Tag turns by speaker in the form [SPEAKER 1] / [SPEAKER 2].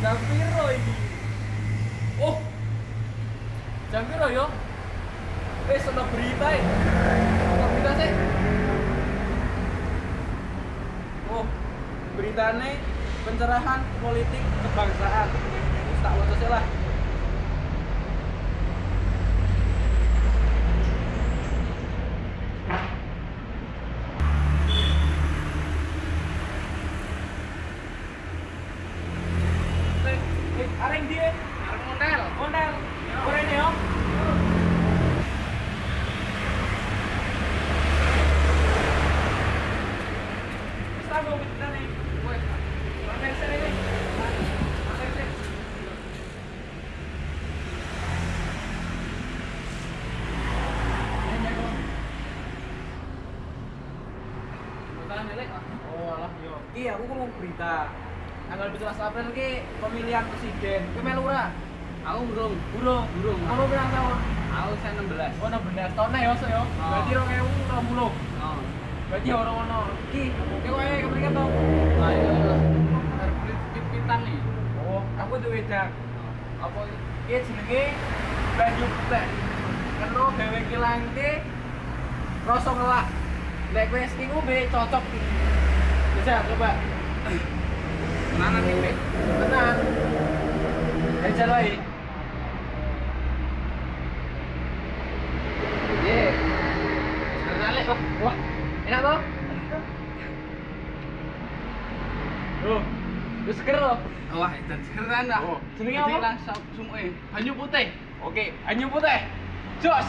[SPEAKER 1] Jam piro iki? Oh. Jam piro yo? Wis ono berita iki. Ono berita sih. Oh, beritane pencerahan politik kebangsaan. Wis tak waca lah. Sini nih. Sampai sini.
[SPEAKER 2] Bakalan delek lah.
[SPEAKER 1] Oh alah yo. Ki aku kurung berita. Tanggal 17 April ki pemilihan presiden. Ki melu ora?
[SPEAKER 2] Aku burung.
[SPEAKER 1] Burung.
[SPEAKER 2] Burung.
[SPEAKER 1] Ono pirang tahun?
[SPEAKER 2] Aku saya 16.
[SPEAKER 1] Oh 16 tahun ya so yo. Berarti 2020.
[SPEAKER 2] Oh.
[SPEAKER 1] Berarti orang ono. Ki, ki kowe keprikan to?
[SPEAKER 2] Nah, itu harus pit-pitan nih.
[SPEAKER 1] Oh, aku tuh wedang. Apa ki jenenge baju putih. Keno gawe kilang ki rasa ngelak. Nek kowe iki ngombe cocok. Bisa coba.
[SPEAKER 2] Mana nih,
[SPEAKER 1] wae. Ye.
[SPEAKER 2] Delek kok.
[SPEAKER 1] Wah, enak toh? Loh, lu seger loh.
[SPEAKER 2] Wah, itu keren dah.
[SPEAKER 1] Oh, jenenge apa?
[SPEAKER 2] langsung sumuke. Banyu putih.
[SPEAKER 1] Oke, anyu putih. Jos.